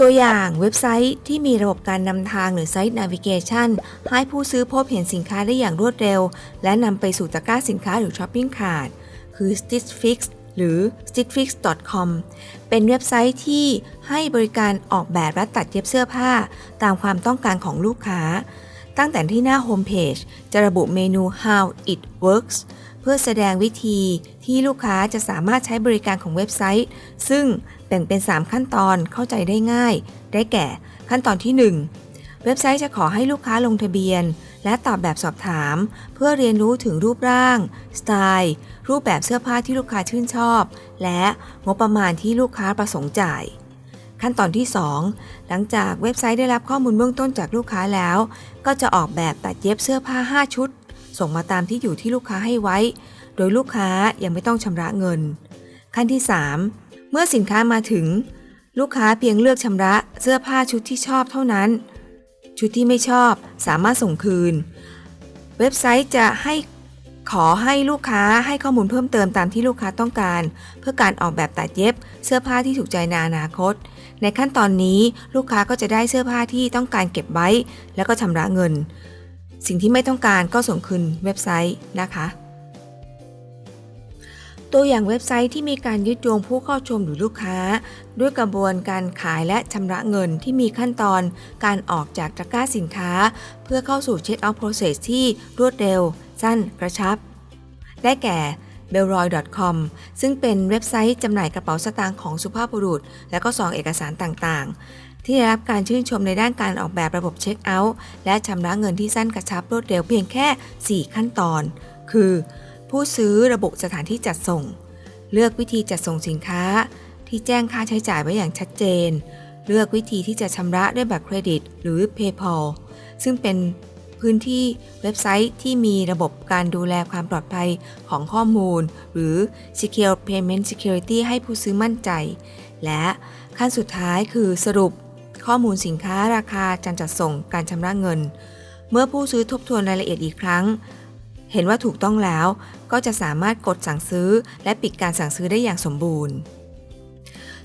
ตัวอย่างเว็บไซต์ที่มีระบบการนำทางหรือไซต์ Navigation ให้ผู้ซื้อพบเห็นสินค้าได้อย่างรวดเร็ว และนำไปสู่ตะกร้าสินค้าหรือ Shopping Cart คือ Stitch Fix หรือ stitchfix.com เป็นเว็บไซต์ที่ให้บริการออกแบบและตัดเย็บเสื้อผ้า ตามความต้องการของลูกค้า ตั้งแต่ที่หน้าโฮมเพจจะระบุเมนู how it works พื่อแสดงวิธีที่ลูกค้าจะสามารถใช้บริการของเว็บไซต์ ซึ่งแบ่งเป็น 3 ขั้นตอนเข้าใจได้ง่าย ได้แก่ขั้นตอนที่ 1 เว็บไซต์จะขอให้ลูกค้าลงทะเบียน และตอบแบบสอบถาม เพื่อเรียนรู้ถึงรูปร่าง สไตล์ รูปแบบเสื้อผ้าที่ลูกค้าชื่นชอบ และงบประมาณที่ลูกค้าประสงค์จ่ายขั้นตอนที่ 2 หลังจากเว็บไซต์ได้รับข้อมูลเบื้องต้นจากลูกค้าแล้ว ก็จะออกแบบตัดเย็บเสื้อผ้า 5 ชุด ส่งมาตามที่อยู่ที่ลูกค้าให้ไว้ โดยลูกค้ายังไม่ต้องชำระเงิน ขั้นที่ 3 เมื่อสินค้ามาถึง ลูกค้าเพียงเลือกชำระเสื้อผ้าชุดที่ชอบเท่านั้น ชุดที่ไม่ชอบสามารถส่งคืน เว็บไซต์จะให้ขอให้ลูกค้าให้ข้อมูลเพิ่มเติมตามที่ลูกค้าต้องการ เพื่อการออกแบบตัดเย็บ เสื้อผ้าที่ถูกใจในอนาคต ในขั้นตอนนี้ลูกค้าก็จะได้เสื้อผ้าที่ต้องการเก็บไว้ แล้วก็ชำระเงิน สิ่งที่ไม่ต้องการก็ส่งคืนเว็บไซต์นะคะ ตัวอย่างเว็บไซต์ที่มีการยึดโยงผู้เข้าชมหรือลูกค้า ด้วยกระบวนการขายและชำระเงินที่มีขั้นตอนการออกจากตะกร้าสินค้า เพื่อเข้าสู่เช็คเอาท์โปรเซสที่รวดเร็ว สั้นกระชับ ได้แก่ b e l r o y c o m ซึ่งเป็นเว็บไซต์จำหน่ายกระเป๋าสตางค์ของสุภาพบุรุษ และก็ซองเอกสารต่างๆ ที่ได้รับการชื่นชมในด้านการออกแบบระบบเช็คเอาท์และชำระเงินที่สั้นกระชับรวดเร็วเพียงแค่ 4 ขั้นตอน คือ ผู้ซื้อระบุสถานที่จัดส่ง เลือกวิธีจัดส่งสินค้า ที่แจ้งค่าใช้จ่ายไว้อย่างชัดเจน เลือกวิธีที่จะชำระด้วยบัตรเครดิต หรือ PayPal ซึ่งเป็นพื้นที่เว็บไซต์ที่มีระบบการดูแลความปลอดภัยของข้อมูล หรือ Secure Payment Security ให้ผู้ซื้อมั่นใจ และขั้นสุดท้ายคือสรุป ข้อมูลสินค้าราคาการจัดส่งการชำระเงิน เมื่อผู้ซื้อทบทวนรายละเอียดอีกครั้ง เห็นว่าถูกต้องแล้ว ก็จะสามารถกดสั่งซื้อ และปิดการสั่งซื้อได้อย่างสมบูรณ์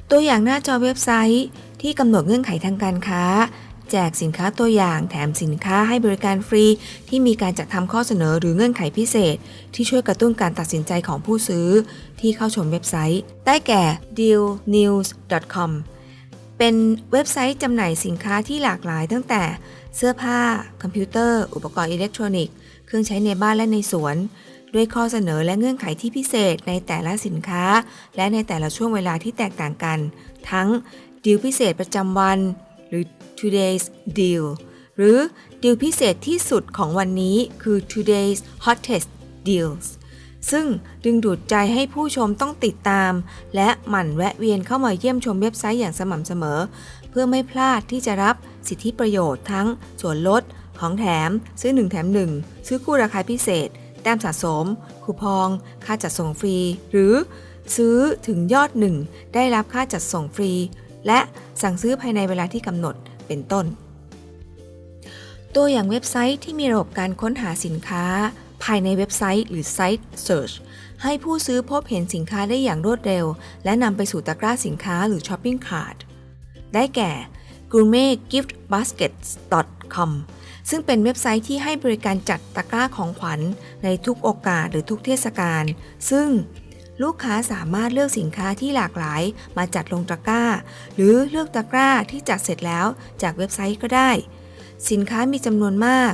ตัวอย่างหน้าจอเว็บไซต์ ที่กำหนดเงื่อนไขทางการค้า แจกสินค้าตัวอย่าง แถมสินค้าให้บริการฟรี ที่มีการจัดทำข้อเสนอหรือเงื่อนไขพิเศษ ที่ช่วยกระตุ้นการตัดสินใจของผู้ซื้อ ที่เข้าชมเว็บไซต์ ได้แก่ dealnews.com เป็นเว็บไซต์จำหน่ายสินค้าที่หลากหลายตั้งแต่เสื้อผ้า คอมพิวเตอร์ อุปกรณ์อิเล็กทรอนิกส์ เครื่องใช้ในบ้านและในสวน ด้วยข้อเสนอและเงื่อนไขที่พิเศษในแต่ละสินค้า และในแต่ละช่วงเวลาที่แตกต่างกัน ทั้งดีลพิเศษประจำวัน หรือ today's deal หรือดีลพิเศษที่สุดของวันนี้คือ today's hottest deals ซึ่งดึงดูดใจให้ผู้ชมต้องติดตาม และหมั่นแวะเวียนเข้ามาเยี่ยมชมเว็บไซต์อย่างสม่ำเสมอ เพื่อไม่พลาดที่จะรับสิทธิประโยชน์ทั้งส่วนลด ของแถม ซื้อ 1 แถม 1 ซื้อคู่ราคาพิเศษ แต้มสะสม คูปอง ค่าจัดส่งฟรี หรือซื้อถึงยอดหนึ่งได้รับค่าจัดส่งฟรี และสั่งซื้อภายในเวลาที่กำหนดเป็นต้น ตัวอย่างเว็บไซต์ที่มีระบบการค้นหาสินค้า ภายในเว็บไซต์หรือ Site Search ให้ผู้ซื้อพบเห็นสินค้าได้อย่างรวดเร็ว และนำไปสู่ตะกร้าสินค้าหรือ Shopping Cart ได้แก่ gourmetgiftbaskets.com ซึ่งเป็นเว็บไซต์ที่ให้บริการจัดตะกร้าของขวัญในทุกโอกาสหรือทุกเทศกาล ซึ่งลูกค้าสามารถเลือกสินค้าที่หลากหลายมาจัดลงตะกร้า หรือเลือกตะกร้าที่จัดเสร็จแล้วจากเว็บไซต์ก็ได้ สินค้ามีจำนวนมาก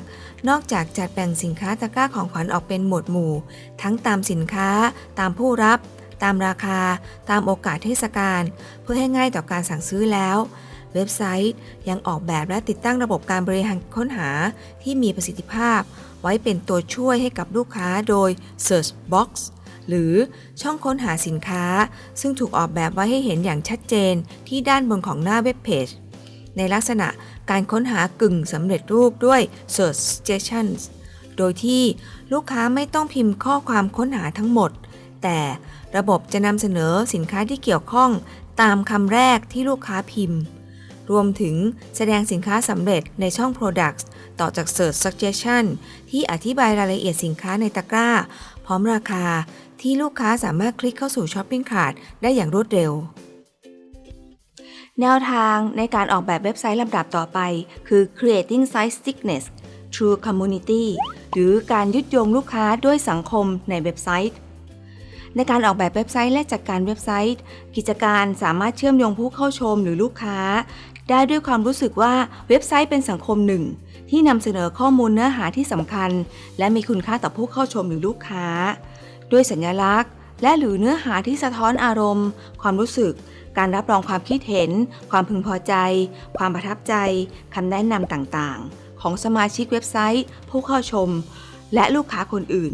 นอกจากจัดแบ่งสินค้าตะกร้าของขวัญออกเป็นหมวดหมู่ ทั้งตามสินค้า ตามผู้รับ ตามราคา ตามโอกาสเทศกาลเพื่อให้ง่ายต่อการสั่งซื้อแล้ว เว็บไซต์ยังออกแบบและติดตั้งระบบการบริหารค้นหาที่มีประสิทธิภาพ ไว้เป็นตัวช่วยให้กับลูกค้าโดย Search Box หรือช่องค้นหาสินค้า ซึ่งถูกออกแบบไว้ให้เห็นอย่างชัดเจนที่ด้านบนของหน้าเว็บเพจในลักษณะ การค้นหากึ่งสำเร็จรูปด้วย Search Suggestions โดยที่ลูกค้าไม่ต้องพิมพ์ข้อความค้นหาทั้งหมด แต่ระบบจะนำเสนอสินค้าที่เกี่ยวข้องตามคำแรกที่ลูกค้าพิมพ์ รวมถึงแสดงสินค้าสำเร็จในช่อง Products ต่อจาก Search Suggestion ที่อธิบายรายละเอียดสินค้าในตะกร้า พร้อมราคาที่ลูกค้าสามารถคลิกเข้าสู่ Shopping Cart ได้อย่างรวดเร็ว แนวทางในการออกแบบเว็บไซต์ลำดับต่อไป คือ creating site stickiness through community หรือการยึดโยงลูกค้าด้วยสังคมในเว็บไซต์ ในการออกแบบเว็บไซต์และจัดการเว็บไซต์ กิจการสามารถเชื่อมโยงผู้เข้าชมหรือลูกค้า ได้ด้วยความรู้สึกว่าเว็บไซต์เป็นสังคมหนึ่ง ที่นำเสนอข้อมูลเนื้อหาที่สำคัญ และมีคุณค่าต่อผู้เข้าชมหรือลูกค้า ด้วยสัญลักษณ์ และหรือเนื้อหาที่สะท้อนอารมณ์ ความรู้สึก การรับรองความคิดเห็น ความพึงพอใจ ความประทับใจคำแนะนำต่างๆ ของสมาชิกเว็บไซต์ ผู้เข้าชม และลูกค้าคนอื่น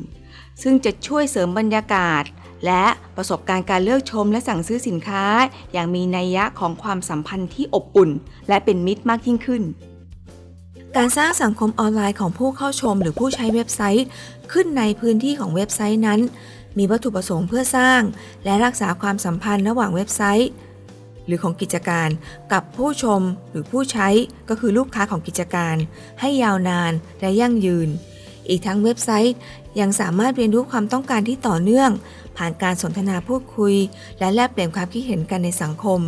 ซึ่งจะช่วยเสริมบรรยากาศ และประสบการณ์การเลือกชมและสั่งซื้อสินค้า อย่างมีนัยยะของความสัมพันธ์ที่อบอุ่น และเป็นมิตรมากยิ่งขึ้นการสร้างสังคมออนไลน์ของผู้เข้าชมหรือผู้ใช้เว็บไซต์ ขึ้นในพื้นที่ของเว็บไซต์นั้น มีวัตถุประสงค์เพื่อสร้าง และรักษาความสัมพันธ์ระหว่างเว็บไซต์ หรือของกิจการ กับผู้ชมหรือผู้ใช้ก็คือลูกค้าของกิจการ ให้ยาวนานและยั่งยืน อีกทั้งเว็บไซต์ยังสามารถเรียนรู้ความต้องการที่ต่อเนื่อง ผ่านการสนทนาพูดคุย และแลกเปลี่ยนความคิดเห็นกันในสังคม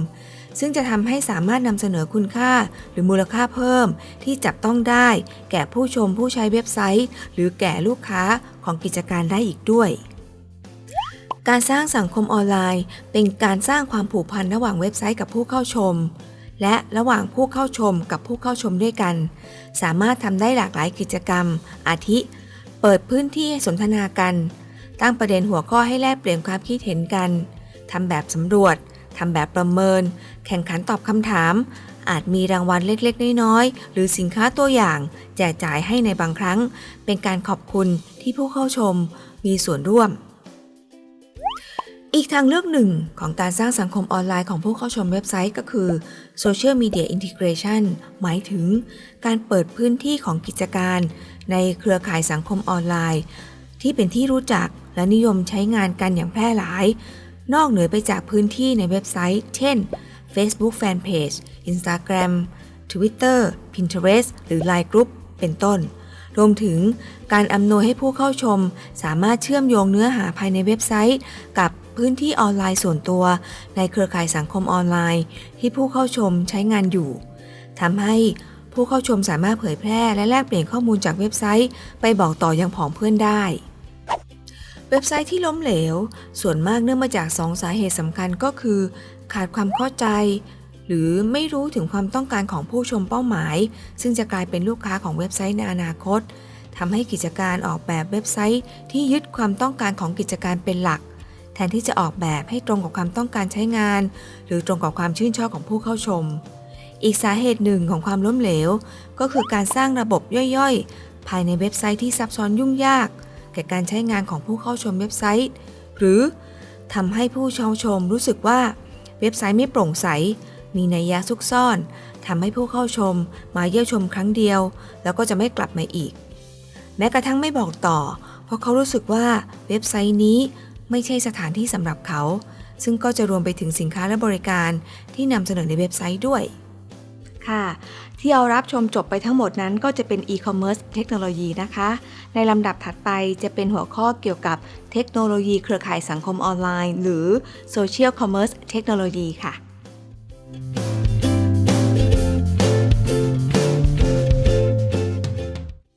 ซึ่งจะทำให้สามารถนำเสนอคุณค่าหรือมูลค่าเพิ่ม ที่จับต้องได้ แก่ผู้ชมผู้ใช้เว็บไซต์ หรือแก่ลูกค้าของกิจการได้อีกด้วย การสร้างสังคมออนไลน์ เป็นการสร้างความผูกพันระหว่างเว็บไซต์กับผู้เข้าชม และระหว่างผู้เข้าชมกับผู้เข้าชมด้วยกัน สามารถทำได้หลากหลายกิจกรรม อาทิ เปิดพื้นที่สนทนากัน ตั้งประเด็นหัวข้อให้แลกเปลี่ยนความคิดเห็นกันทำแบบสำรวจทำแบบประเมิน แข่งขันตอบคำถาม อาจมีรางวัลเล็กๆ น้อยๆ หรือสินค้าตัวอย่าง แจกจ่ายให้ในบางครั้ง เป็นการขอบคุณที่ผู้เข้าชมมีส่วนร่วม อีกทางเลือกหนึ่งของการสร้างสังคมออนไลน์ของผู้เข้าชมเว็บไซต์ก็คือ Social Media Integration หมายถึงการเปิดพื้นที่ของกิจการในเครือข่ายสังคมออนไลน์ ที่เป็นที่รู้จักและนิยมใช้งานกันอย่างแพร่หลาย นอกเหนือไปจากพื้นที่ในเว็บไซต์ เช่น Facebook Fanpage Instagram Twitter Pinterest หรือ Line Group เป็นต้น รวมถึงการอำนวยให้ผู้เข้าชม สามารถเชื่อมโยงเนื้อหาภายในเว็บไซต์ กับ พื้นที่ออนไลน์ส่วนตัว ในเครือข่ายสังคมออนไลน์ ที่ผู้เข้าชมใช้งานอยู่ทำให้ผู้เข้าชมสามารถเผยแพร่และแลกเปลี่ยนข้อมูลจากเว็บไซต์ ไปบอกต่อยังผองเพื่อนได้ เว็บไซต์ที่ล้มเหลว ส่วนมากเนื่องมาจากสองสาเหตุสำคัญก็คือ ขาดความเข้าใจ หรือไม่รู้ถึงความต้องการของผู้ชมเป้าหมาย ซึ่งจะกลายเป็นลูกค้าของเว็บไซต์ในอนาคตทำให้กิจการออกแบบเว็บไซต์ที่ยึดความต้องการของกิจการเป็นหลัก แทนที่จะออกแบบให้ตรงกับความต้องการใช้งาน หรือตรงกับความชื่นชอบของผู้เข้าชม อีกสาเหตุหนึ่งของความล้มเหลว ก็คือการสร้างระบบย่อยๆ ภายในเว็บไซต์ที่ซับซ้อนยุ่งยาก แก่การใช้งานของผู้เข้าชมเว็บไซต์ หรือทำให้ผู้เข้าชมรู้สึกว่าเว็บไซต์ไม่โปร่งใส มีนัยยะซุกซ่อนทำให้ผู้เข้าชมมาเยี่ยมชมครั้งเดียว แล้วก็จะไม่กลับมาอีก แม้กระทั่งไม่บอกต่อ เพราะเขารู้สึกว่าเว็บไซต์นี้ ไม่ใช่สถานที่สำหรับเขา ซึ่งก็จะรวมไปถึงสินค้าและบริการที่นำเสนอในเว็บไซต์ด้วย ค่ะ ที่เอารับชมจบไปทั้งหมดนั้นก็จะเป็น e-commerce เทคโนโลยีนะคะ ในลำดับถัดไปจะเป็นหัวข้อเกี่ยวกับเทคโนโลยีเครือข่ายสังคมออนไลน์ หรือ social commerce เทคโนโลยีค่ะ